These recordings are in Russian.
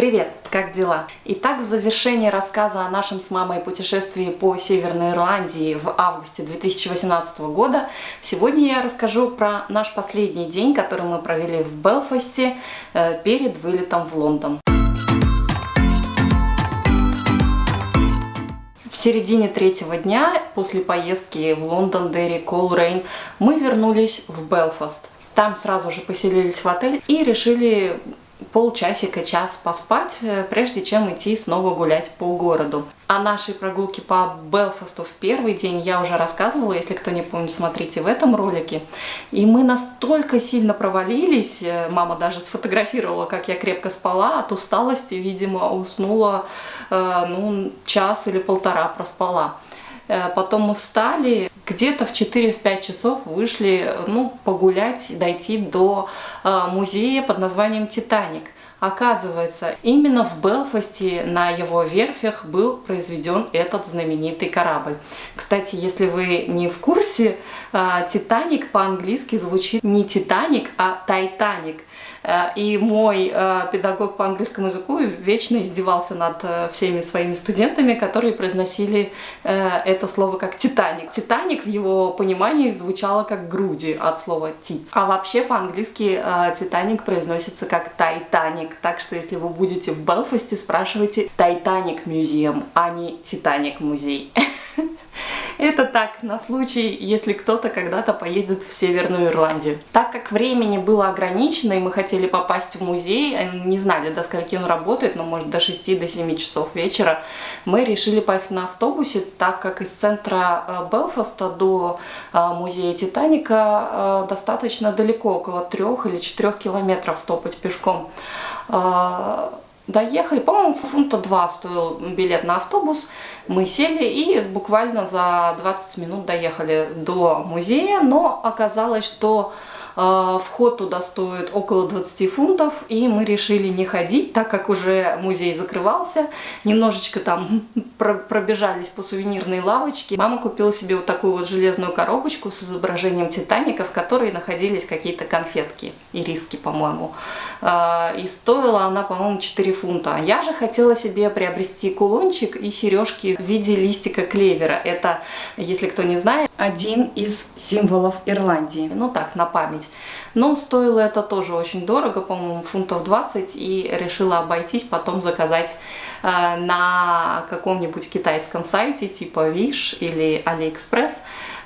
Привет, как дела? Итак, в завершении рассказа о нашем с мамой путешествии по Северной Ирландии в августе 2018 года, сегодня я расскажу про наш последний день, который мы провели в Белфасте э, перед вылетом в Лондон. В середине третьего дня после поездки в Лондон, Дерри, Колрейн мы вернулись в Белфаст. Там сразу же поселились в отель и решили полчасика, час поспать, э, прежде чем идти снова гулять по городу. О нашей прогулке по Белфасту в первый день я уже рассказывала, если кто не помнит, смотрите в этом ролике. И мы настолько сильно провалились, э, мама даже сфотографировала, как я крепко спала, от усталости, видимо, уснула э, ну, час или полтора проспала. Потом мы встали, где-то в 4-5 часов вышли ну, погулять, дойти до э, музея под названием «Титаник». Оказывается, именно в Белфасте на его верфях был произведен этот знаменитый корабль. Кстати, если вы не в курсе, э, «Титаник» по-английски звучит не «Титаник», а «Тайтаник». Э, и мой э, педагог по английскому языку вечно издевался над э, всеми своими студентами, которые произносили это слово как «титаник». «Титаник» в его понимании звучало как «груди» от слова «тит». А вообще по-английски «титаник» произносится как «тайтаник». Так что если вы будете в Белфасте, спрашивайте «Тайтаник музеум», а не «Титаник музей». Это так, на случай, если кто-то когда-то поедет в Северную Ирландию. Так как времени было ограничено, и мы хотели попасть в музей, э, не знали, до скольки он работает, но может до 6 до 7 часов вечера, мы решили поехать на автобусе, так как из центра э, Белфаста до э, музея Титаника достаточно далеко, около 3 или 4 километров топать пешком. Доехали, по-моему, фунта 2 стоил билет на автобус. Мы сели и буквально за 20 минут доехали до музея, но оказалось, что вход туда стоит около 20 фунтов, и мы решили не ходить, так как уже музей закрывался. Немножечко там пробежались по сувенирной лавочке. Мама купила себе вот такую вот железную коробочку с изображением Титаника, в которой находились какие-то конфетки, и риски, по-моему. А, и стоила она, по-моему, 4 фунта. Я же хотела себе приобрести кулончик и сережки в виде листика клевера. Это, если кто не знает, один из символов Ирландии. Ну так, на память. Но стоило это тоже очень дорого, по-моему, фунтов 20, и решила обойтись, потом заказать э, на каком-нибудь китайском сайте, типа Wish или AliExpress.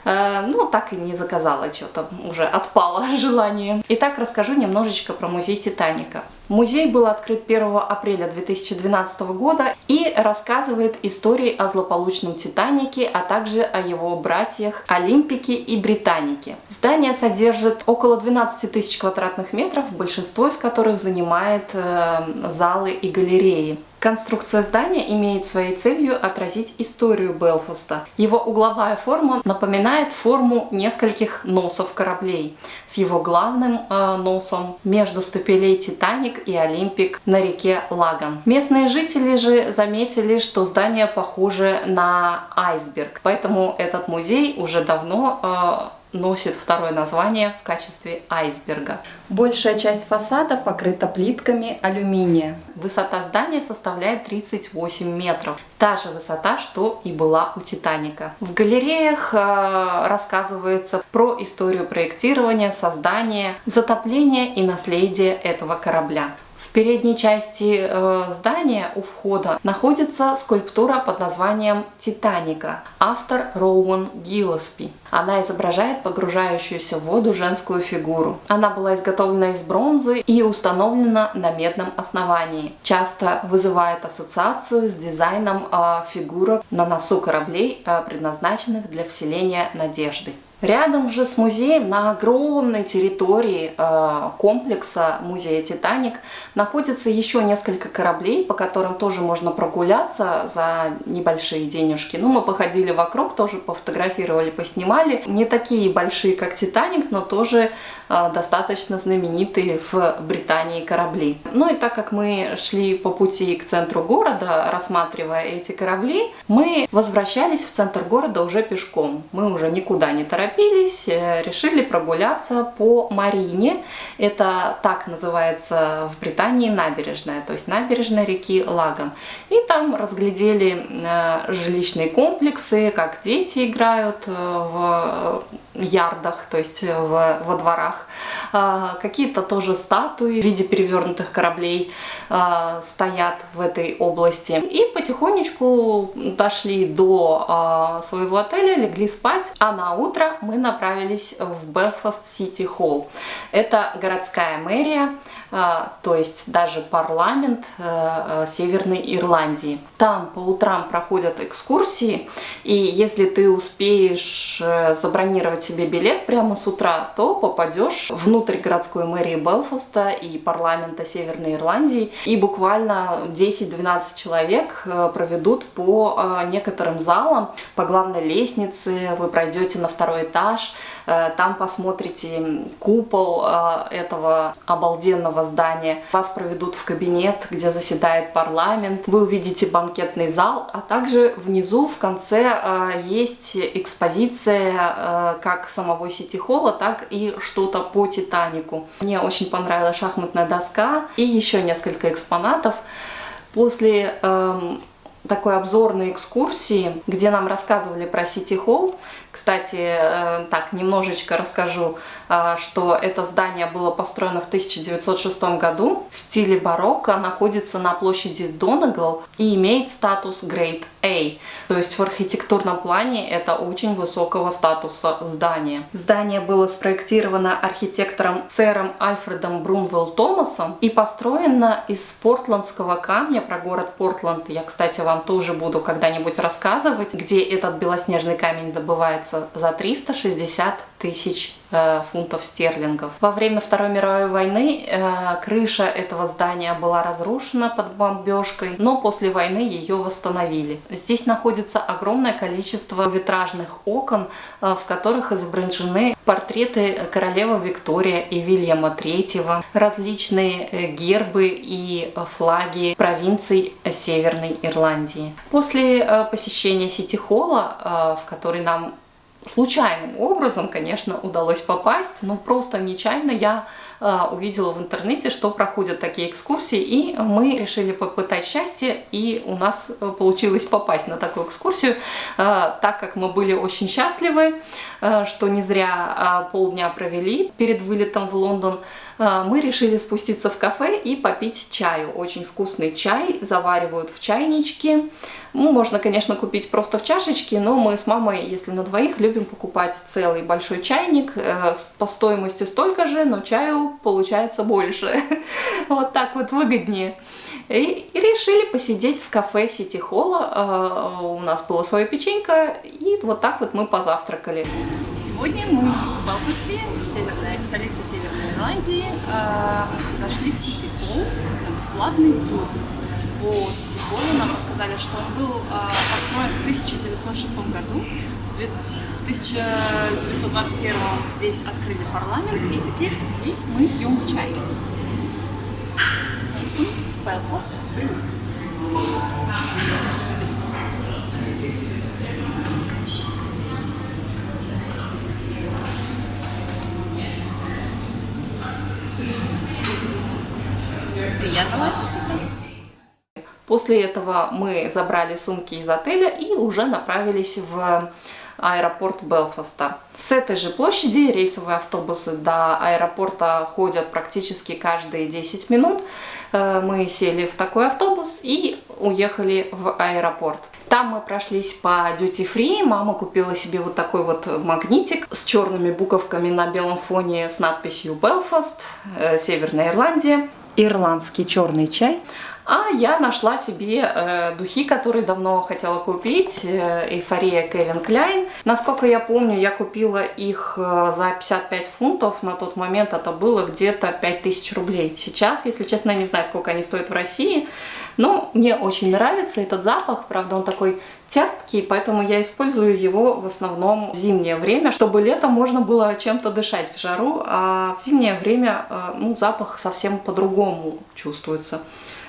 Э, ну, так и не заказала, что-то уже отпало желание. Итак, расскажу немножечко про музей Титаника. Музей был открыт 1 апреля 2012 года и рассказывает истории о злополучном Титанике, а также о его братьях Олимпике и Британике. Здание содержит около 12 тысяч квадратных метров, большинство из которых занимает э, залы и галереи. Конструкция здания имеет своей целью отразить историю Белфаста. Его угловая форма напоминает форму нескольких носов кораблей, с его главным э, носом между стапелей Титаник и Олимпик на реке Лаган. Местные жители же заметили, что здание похоже на айсберг, поэтому этот музей уже давно э, носит второе название в качестве айсберга. Большая часть фасада покрыта плитками алюминия. Высота здания составляет 38 метров. Та же высота, что и была у Титаника. В галереях э, рассказывается про историю проектирования, создания, затопления и наследия этого корабля. В передней части э, здания у входа находится скульптура под названием «Титаника», автор Роуэн Гиллеспи. Она изображает погружающуюся в воду женскую фигуру. Она была изготовлена из бронзы и установлена на медном основании. Часто вызывает ассоциацию с дизайном э, фигурок на носу кораблей, э, предназначенных для вселения надежды. Рядом же с музеем на огромной территории э, комплекса музея «Титаник» находится еще несколько кораблей, по которым тоже можно прогуляться за небольшие денежки. Ну, мы походили вокруг, тоже пофотографировали, поснимали. Не такие большие, как «Титаник», но тоже э, достаточно знаменитые в Британии корабли. Ну и так как мы шли по пути к центру города, рассматривая эти корабли, мы возвращались в центр города уже пешком. Мы уже никуда не торопились торопились, э, решили прогуляться по Марине. Это так называется в Британии набережная, то есть набережная реки Лаган. И там разглядели э, жилищные комплексы, как дети играют в ярдах, то есть в, во дворах. Какие-то тоже статуи в виде перевернутых кораблей стоят в этой области. И потихонечку дошли до своего отеля, легли спать, а на утро мы направились в Белфаст Сити Холл. Это городская мэрия, а, то есть даже парламент э, э, Северной Ирландии. Там по утрам проходят экскурсии, и если ты успеешь э, забронировать себе билет прямо с утра, то попадешь внутрь городской мэрии Белфаста и парламента Северной Ирландии, и буквально 10-12 человек проведут по некоторым залам, по главной лестнице, вы пройдете на второй этаж, там посмотрите купол этого обалденного здания. Вас проведут в кабинет, где заседает парламент. Вы увидите банкетный зал, а также внизу в конце э, есть экспозиция э, как самого Сити-холла, так и что-то по Титанику. Мне очень понравилась шахматная доска и еще несколько экспонатов. После э, такой обзорной экскурсии, где нам рассказывали про Сити Холл. Кстати, э, так, немножечко расскажу, э, что это здание было построено в 1906 году в стиле барокко, находится на площади Донагал и имеет статус Grade A. То есть в архитектурном плане это очень высокого статуса здание. Здание было спроектировано архитектором сэром Альфредом Брунвелл Томасом и построено из портландского камня про город Портланд. Я, кстати, вам тоже буду когда-нибудь рассказывать, где этот белоснежный камень добывается за 360 тысяч э, фунтов стерлингов. Во время Второй мировой войны э, крыша этого здания была разрушена под бомбежкой, но после войны ее восстановили. Здесь находится огромное количество витражных окон, э, в которых изображены портреты королевы Виктория и Вильяма III, различные гербы и флаги провинций Северной Ирландии. После посещения Сити-холла, в который нам случайным образом, конечно, удалось попасть, но просто нечаянно я э, увидела в интернете, что проходят такие экскурсии, и мы решили попытать счастье, и у нас э, получилось попасть на такую экскурсию, э, так как мы были очень счастливы, что не зря полдня провели перед вылетом в Лондон, мы решили спуститься в кафе и попить чаю. Очень вкусный чай заваривают в чайничке, ну, можно, конечно, купить просто в чашечке, но мы с мамой, если на двоих, любим покупать целый большой чайник. Э, по стоимости столько же, но чаю получается больше. Вот так вот выгоднее. И, решили посидеть в кафе Сити Холла. Э, у нас была своя печенька, и вот так вот мы позавтракали. Сегодня мы в Белфасте, северная, столице Северной Ирландии, э, зашли в Сити Холл на бесплатный тур по Сити-Холлу нам рассказали, что он был а, построен в 1906 году. В 1921 здесь открыли парламент, и теперь здесь мы пьем чай. Томпсон, Белфаст, Приятного аппетита! После этого мы забрали сумки из отеля и уже направились в аэропорт Белфаста. С этой же площади рейсовые автобусы до аэропорта ходят практически каждые 10 минут. Э, мы сели в такой автобус и уехали в аэропорт. Там мы прошлись по duty free. Мама купила себе вот такой вот магнитик с черными буковками на белом фоне с надписью Belfast, э, Северная Ирландия, ирландский черный чай. А я нашла себе э, духи, которые давно хотела купить. Э, Эйфория Кевин Кляйн. Насколько я помню, я купила их э, за 55 фунтов. На тот момент это было где-то 5000 рублей. Сейчас, если честно, не знаю, сколько они стоят в России. Но мне очень нравится этот запах. Правда, он такой терпкий, поэтому я использую его в основном в зимнее время, чтобы летом можно было чем-то дышать в жару, а в зимнее время э, ну, запах совсем по-другому чувствуется.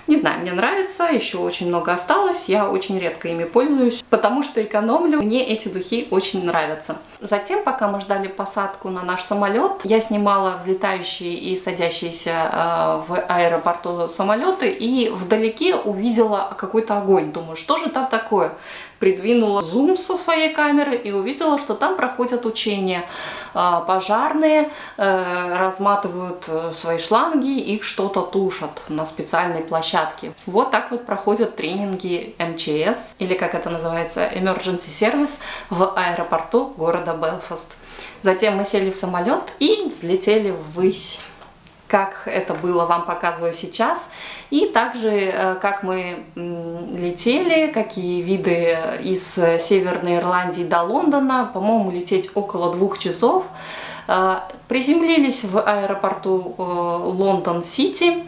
Не знаю, мне нравится, еще очень много осталось, я очень редко ими пользуюсь, потому что экономлю. Мне эти духи очень нравятся. Затем, пока мы ждали посадку на наш самолет, я снимала взлетающие и садящиеся э, в аэропорту самолеты и вдалеке увидела какой-то огонь. Думаю, что же там такое? Придвинула зум со своей камеры и увидела, что там проходят учения. Э, пожарные э, разматывают э, свои шланги, их что-то тушат на специальной площадке. Вот так вот проходят тренинги МЧС, или как это называется, Emergency Service в аэропорту города Белфаст. Затем мы сели в самолет и взлетели ввысь. Как это было, вам показываю сейчас. И также, э, как мы летели, какие виды из Северной Ирландии до Лондона. По-моему, лететь около двух часов. Э, приземлились в аэропорту э, Лондон-Сити.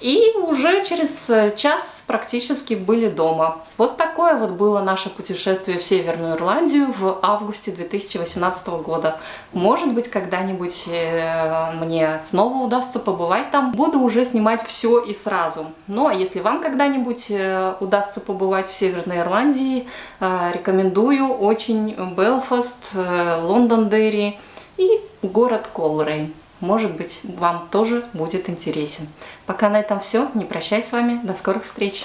И уже через э, час практически были дома. Вот такое вот было наше путешествие в Северную Ирландию в августе 2018 года. Может быть, когда-нибудь э, мне снова удастся побывать там. Буду уже снимать все и сразу. Ну, а если вам когда-нибудь э, удастся побывать в Северной Ирландии, рекомендую очень Белфаст, Лондон-Дерри и город Колрейн может быть, вам тоже будет интересен. Пока на этом все. Не прощаюсь с вами. До скорых встреч.